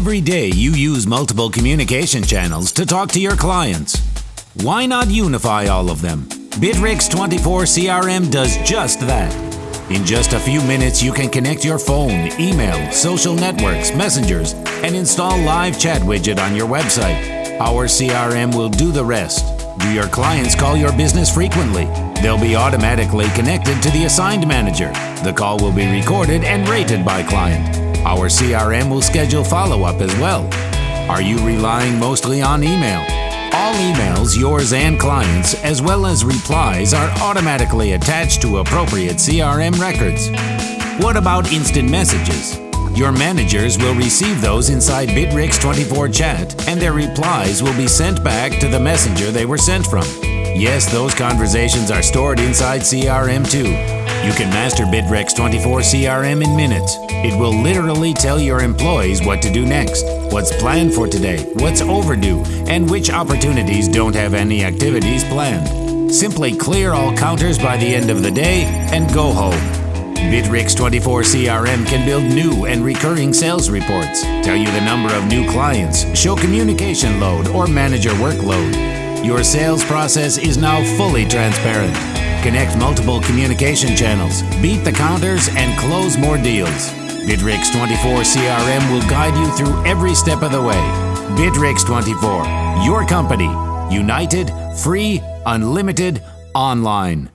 Every day you use multiple communication channels to talk to your clients. Why not unify all of them? Bitrix 24 CRM does just that. In just a few minutes, you can connect your phone, email, social networks, messengers, and install live chat widget on your website. Our CRM will do the rest. Do your clients call your business frequently? They'll be automatically connected to the assigned manager. The call will be recorded and rated by client. Our CRM will schedule follow-up as well. Are you relying mostly on email? All emails, yours and clients, as well as replies, are automatically attached to appropriate CRM records. What about instant messages? Your managers will receive those inside Bitrix 24 chat, and their replies will be sent back to the messenger they were sent from. Yes, those conversations are stored inside CRM too. You can master Bitrix 24 CRM in minutes. It will literally tell your employees what to do next, what's planned for today, what's overdue, and which opportunities don't have any activities planned. Simply clear all counters by the end of the day and go home. Bitrix 24 CRM can build new and recurring sales reports, tell you the number of new clients, show communication load, or manage your workload. Your sales process is now fully transparent. Connect multiple communication channels, beat the counters, and close more deals. Bitrix 24 CRM will guide you through every step of the way. Bitrix 24, your company. United, free, unlimited, online.